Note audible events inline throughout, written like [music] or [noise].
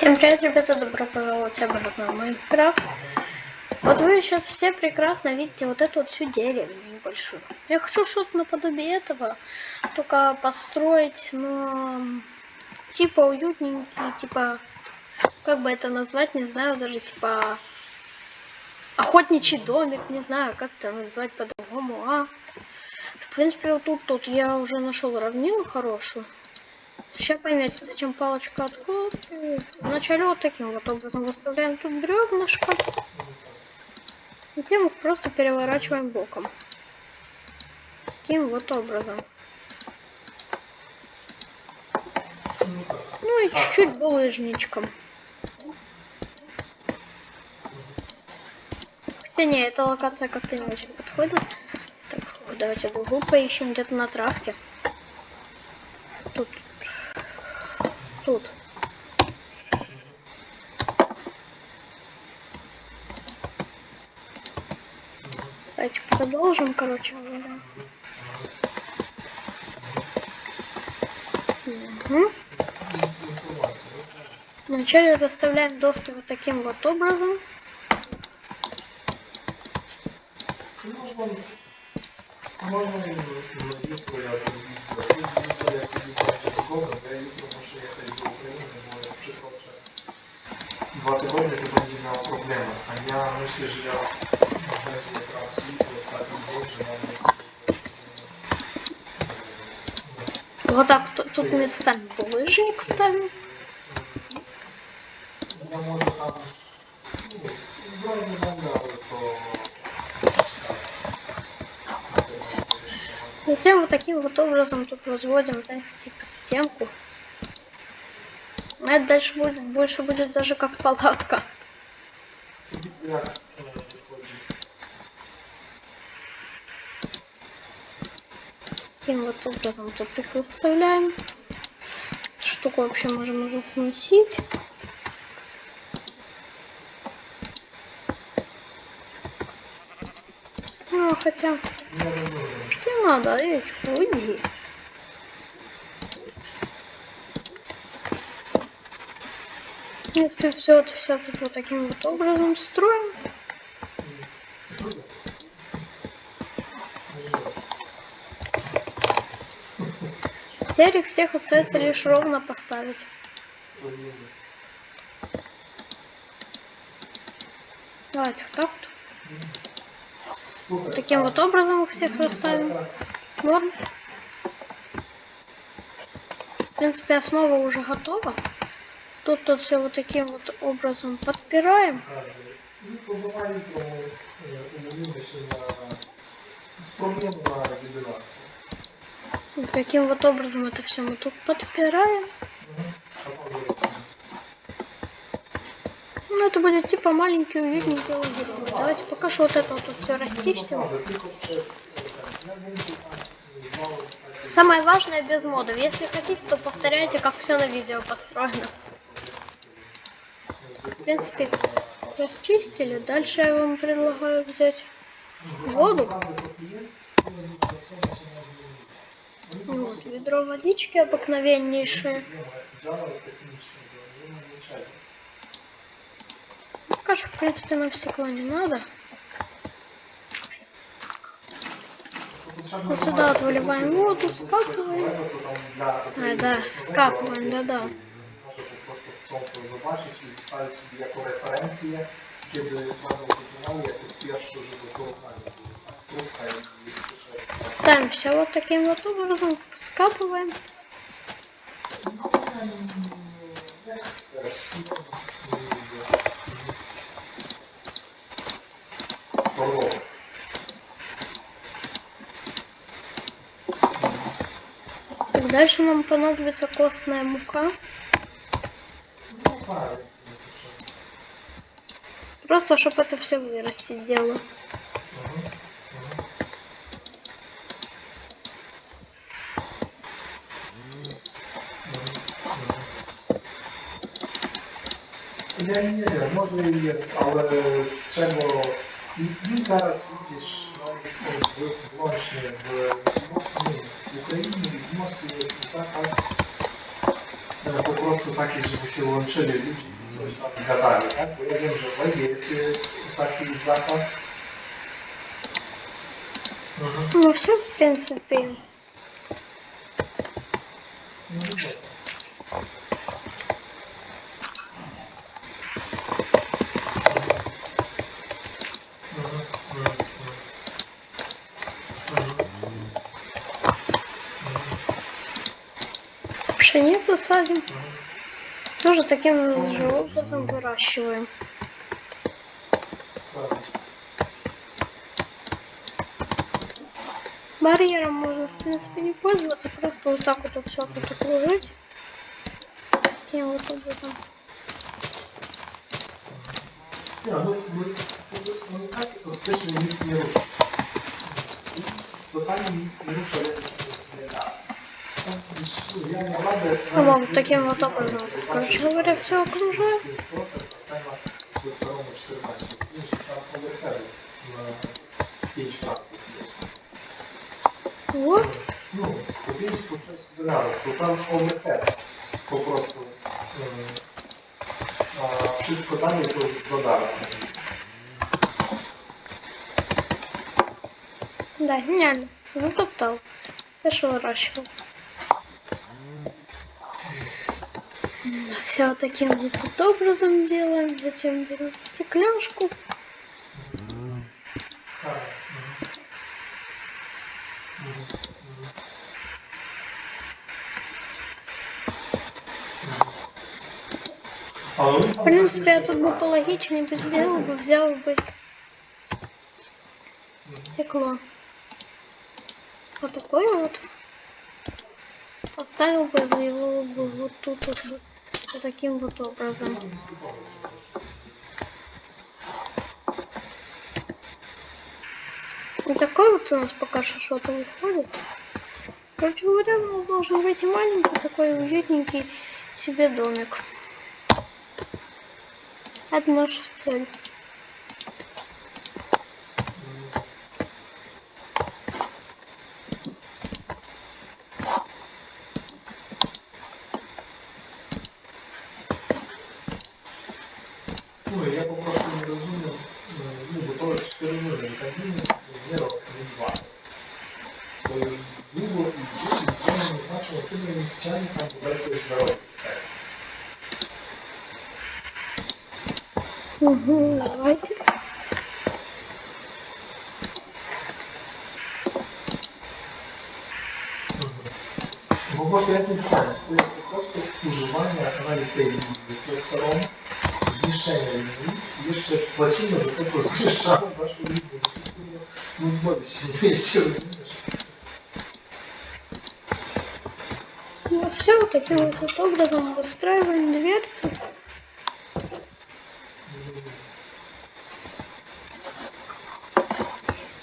Всем привет, ребята, добро пожаловать обратно в Майнкрафт. Вот вы сейчас все прекрасно видите вот эту вот всю деревню небольшую. Я хочу что-то наподобие этого, только построить, но типа уютненький, типа, как бы это назвать, не знаю, даже типа охотничий домик, не знаю, как это назвать по-другому, а. В принципе, вот тут, тут я уже нашел равнину хорошую. Сейчас поймете, зачем палочка откуда. Вначале вот таким вот образом выставляем тут бревнышко. Затем просто переворачиваем боком. Таким вот образом. Ну и чуть-чуть булыжничком. Хотя не, эта локация как-то не очень подходит. Так, давайте другую поищем где-то на травке. Тут. Давайте продолжим, короче говоря. Угу. Вначале расставляем доски вот таким вот образом. Можно dwa tygodnie to będzie miało problemy. A ja myślę, że ja będzie teraz jutro, ostatni dzień, że mamy... Вот так, тут, тут местами булыжник ставим. Ja może tam... Затем вот таким вот образом тут возводим, знаете, типа стенку. А это дальше будет, больше будет даже как палатка. Таким вот образом тут их выставляем. Штуку вообще можем уже сносить. Ну, хотя, что надо, эй, уйди. В принципе, все вот все тут вот таким вот образом строим. Теперь их всех остается лишь ровно поставить. Давайте вот так вот. Таким вот образом всех расставим. Норм. В принципе, основа уже готова. Тут тут все вот таким вот образом подпираем. I próbowali to, umówimy się na... Spróbujemy na 11. Вот таким вот образом это все мы тут подпираем. Ну, это будет типа маленький уютненький лагерь. Давайте пока что вот это вот тут все расчистим. Самое важное без модов. Если хотите, то повторяйте, как все на видео построено. В принципе, расчистили. Дальше я вам предлагаю взять воду. Вот, ведро водички обыкновеннейшее. Пока что, в принципе, нам стекла не надо. Вот сюда вот выливаем воду, скапываем. А, да, скапываем, да-да. Ставим все вот таким вот образом, скапываем. Дальше нам понадобится костная мука. Просто, чтобы это все вырастить дело. Ja nie wiem, może i jest, ale z czego I ty zaraz idziesz no, właśnie w Moskwie, w Ukrainie i w Moskwie jest zakaz no, po prostu taki, żeby się łączyli ludzie i coś tam gadali, tak? Bo ja wiem, że w Legii jest, jest taki zakaz. Mhm. Może w Pennsylvania. No, Пшеницу садим. mhm. Тоже таким же образом выращиваем. Барьером можно, в принципе, не пользоваться. Просто вот так вот все тут окружить. Таким вот образом. Nie, no, no, no, no tak klasycznie nic nie rusza. Totalnie nic nie Ну, вам таким вот образом, короче говоря, все окружаю. 5%, a cena do całego 14. Wiesz, tam overheady na 5 franków jest. Вот. No, po 5 po 6 dolarów, to tam overhead po prostu. Yy, a wszystko dalej to za darmo. Да, гениально. Затоптал. Хорошо выращивал. Все вот таким вот образом делаем. Затем берем стекляшку. В принципе, я тут бы пологичнее бы сделал бы, взял бы стекло. Вот такое вот. Поставил бы его бы вот тут вот, вот таким вот образом. И такой вот у нас пока что что-то выходит. Короче говоря, у нас должен выйти маленький такой уютненький себе домик. Это наша цель. Tam dać coś zarobić z tego. Угу, давайте. Jest po prostu używanie kanali tej linii flexeron, zniszczenie linii i jeszcze płacimy za to, co zniszczamy waszą linię. No wody się nie mieści, rozumiesz? Ну, все вот таким вот образом выстраиваем дверцы.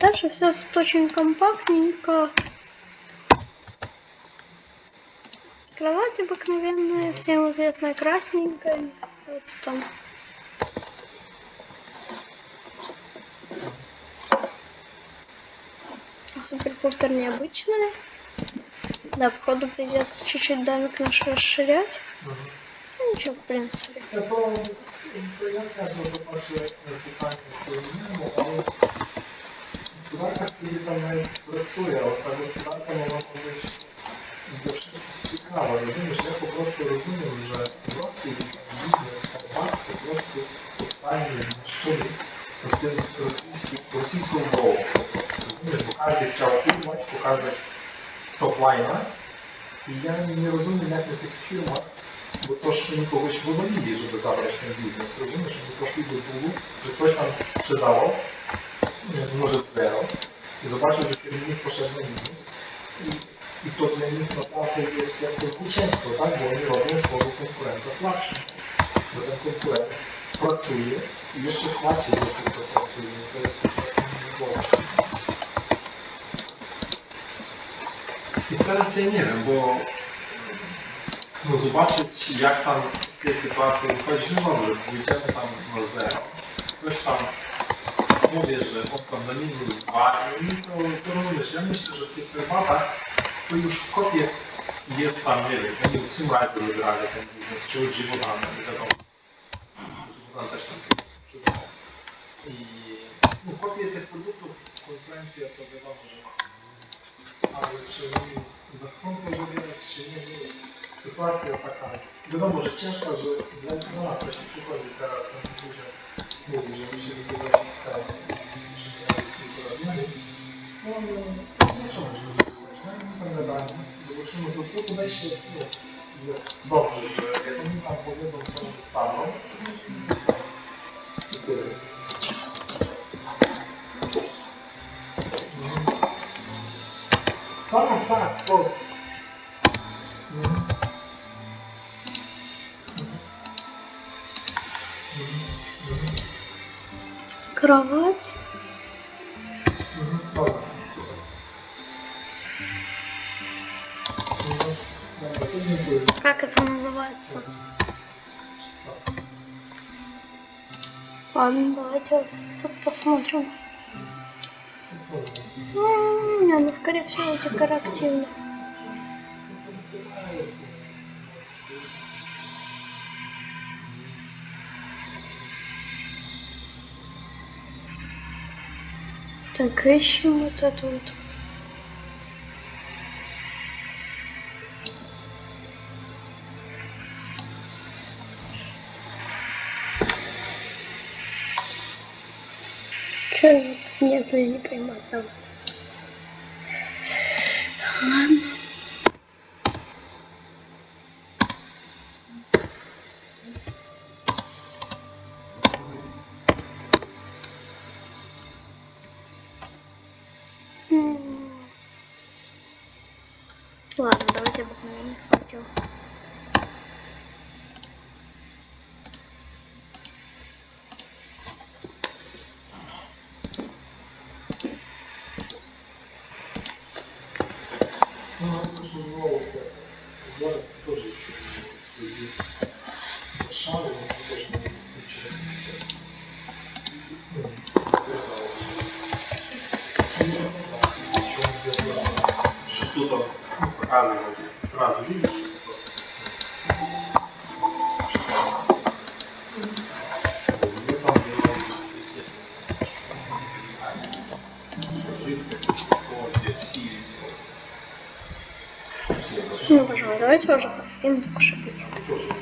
Дальше все тут очень компактненько. Кровать обыкновенная, всем известная красненькая. Вот там. Супер-пупер необычная. Да, походу придется чуть-чуть домик наш расширять. Mhm. Ну, ничего, в принципе. Pracuje, ale ta gospodarka mogła Toplina i ja nie rozumiem jak na tych firmach, bo to oni kogoś wywalili, żeby zabrać ten biznes. Rozumiesz, żeby poszli do długu, że ktoś tam sprzedało, może zero i zobaczył, że kierownik poszedł na minus i, i to dla nich naprawdę jest jak to zwycięstwo, tak? Bo oni robią słowo konkurenta słabszy. Bo ten konkurent pracuje i jeszcze płaci za to, co pracuje. To jest, to jest I teraz ja nie wiem, bo no zobaczyć jak tam z tej sytuacji wychodzić, no dobrze, pójdziemy tam na zero. Ktoś tam mówię, że on tam na minus dwa i to, to rozumiesz, ja myślę, że w tych prywatach to już kopie jest tam, nie wiem, oni Simrise wybrali ten biznes, czy od Živodana, nie wiadomo. Živodan też tam kiedyś sprzedawał. I no, kopie tych produktów, konkurencja to wiadomo, że ma. Ale czy zechcą to zabierać, czy nie, nie wiem. Sytuacja taka, wiadomo, że ciężka, że dla nas też przychodzi teraz ten ludzie mówi, że my się wypowiedzieć z sali, czy nie jest nic zrobione. No, no, zobaczymy, że będzie wypowiedzieć, no, nie zobaczymy, to to podejście no, jest dobrze, że jak oni nam powiedzą, co wpadną, to tyle. Mhm. Mhm. Mhm. Кровать. Mhm. Mhm. Как это называется? Ладно, давайте вот тут посмотрим. М, Не, ну скорее всего декоративно. Так, ищем вот это вот. Вот нет, я не пойму одного. Ладно. М. Ладно, давайте обыкновенный факел. Давайте уже посадим только пить.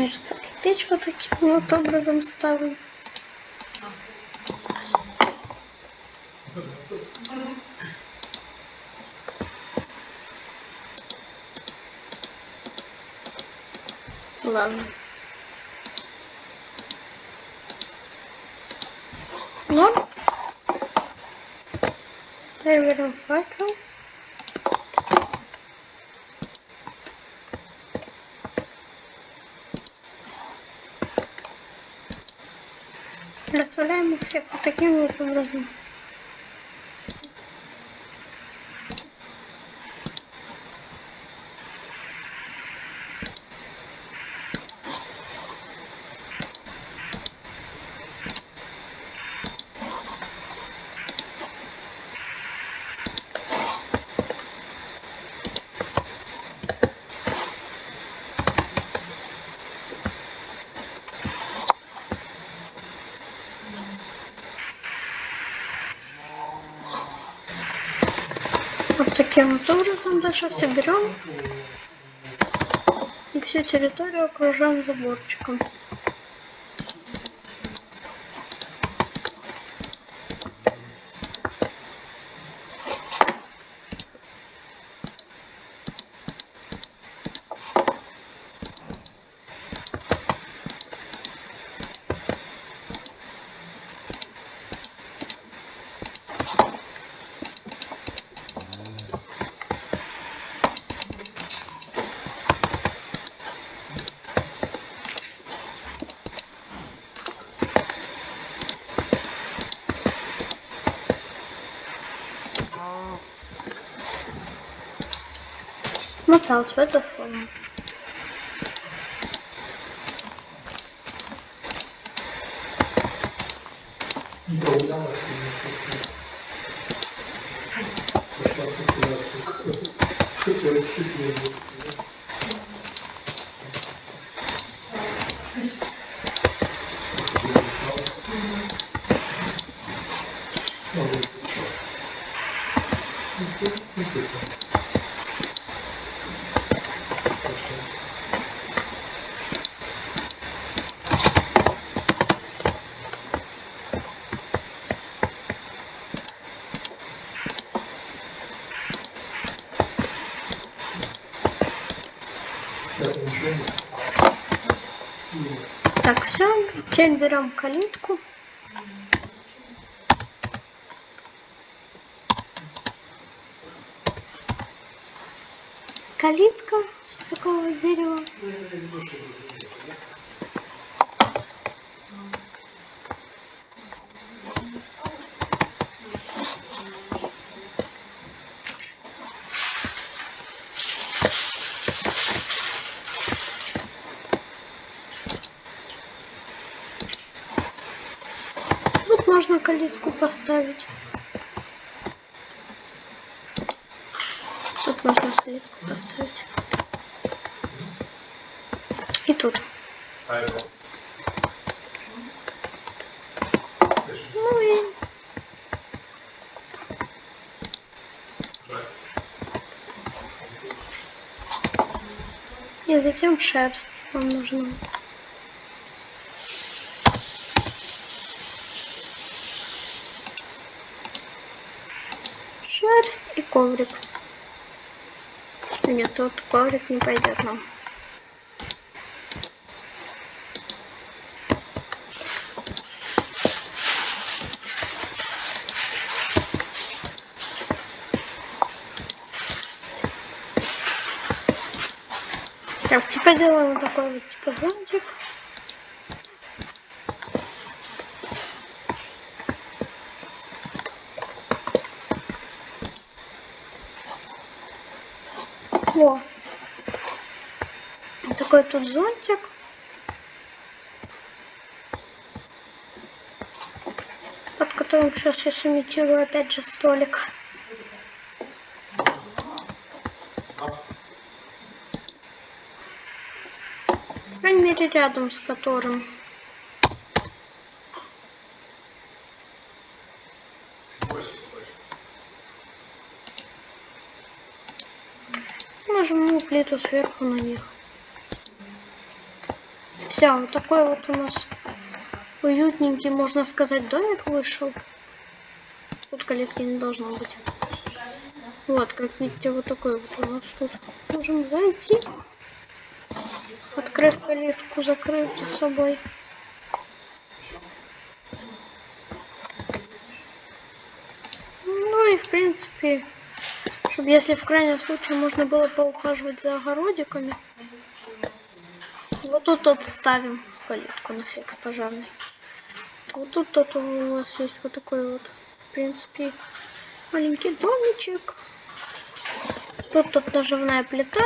Значит, печь вот таким вот образом ставлю. Ладно. Ну. Теперь берем факел. Расставляем их всех вот таким вот образом. Вот таким вот образом дальше все берем и всю территорию окружаем заборчиком. Смотался в это слово. Прогулялась и пошла циркуляцию. Хотела числение. Ну, вот, чё. Ну, ты- ну, ты там. Хорошо. Я там ничего не писал. Ну, Так, все, теперь берем калитку. Калитка такого дерева. ну, я имею в виду, чтобы заметили, да? Тут можно калитку поставить. Тут можно калитку поставить. И тут. Ну и. И затем шерсть нам нужна. Шерсть и коврик. Нет, тут коврик не пойдет нам. Так, теперь делаем вот такой вот типа зонтик. Такой тут зонтик. Под которым сейчас я сымитирую опять же столик. По крайней мере, рядом с которым. Нажму плиту сверху на них. Все, вот такой вот у нас уютненький, можно сказать, домик вышел. Тут калитки не должно быть. Вот, как видите, вот такой вот у нас тут. Можем зайти. Открыв калитку, закрыть за собой. Ну и в принципе, чтобы если в крайнем случае можно было поухаживать за огородиками. Вот тут вот ставим калитку на всякий пожарный. Вот тут вот у нас есть вот такой вот, в принципе, маленький домичек. Тут тут наживная плита.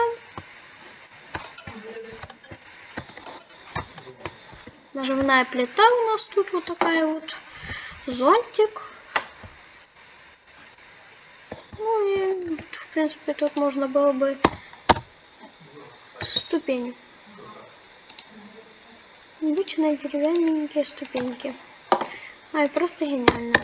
Наживная плита у нас тут вот такая вот. Зонтик. Ну и, в принципе, тут можно было бы ступени обычные деревянненькие ступеньки. Ай, просто гениально.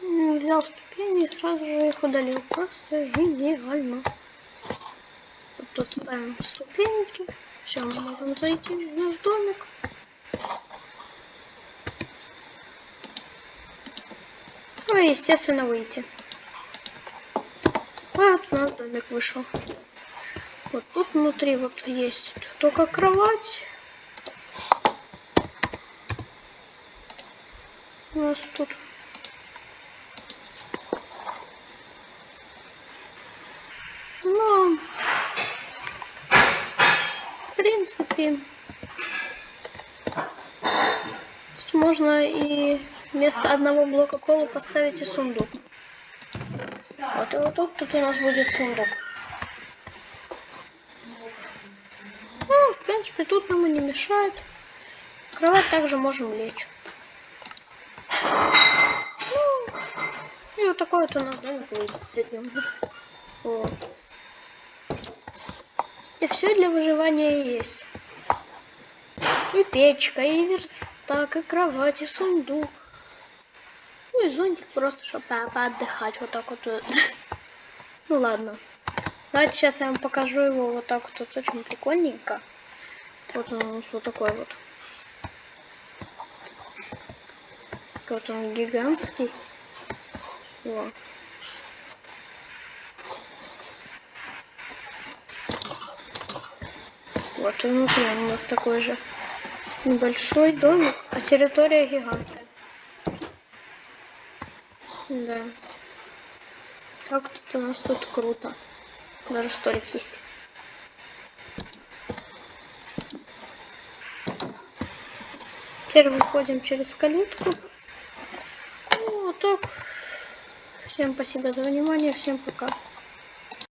Ну, Взял ступени и сразу же их удалил. Просто гениально. Вот тут ставим ступеньки. Все, мы можем зайти в наш домик. Ну и, естественно, выйти. Нас домик вышел. Вот тут внутри вот есть только кровать. У нас тут Ну, в принципе, можно и вместо одного блока пола поставить и сундук. Вот и вот тут, тут у нас будет сундук. Ну, в принципе, тут нам и не мешает. Кровать также можем лечь. Ну, и вот такой вот у нас домик выйдет сегодня у нас. Вот. И все для выживания есть. И печка, и верстак, и кровать, и сундук. Ну и зонтик просто, чтобы по поотдыхать вот так вот. [laughs] Ну ладно. Давайте сейчас я вам покажу его вот так вот, вот очень прикольненько. Вот он у нас вот такой вот. Вот он гигантский. Вот. Вот и внутри он у нас такой же небольшой домик, а территория гигантская. Да. Как тут у нас тут круто. Даже столик есть. Теперь выходим через калитку. Ну, вот так. Всем спасибо за внимание, всем пока.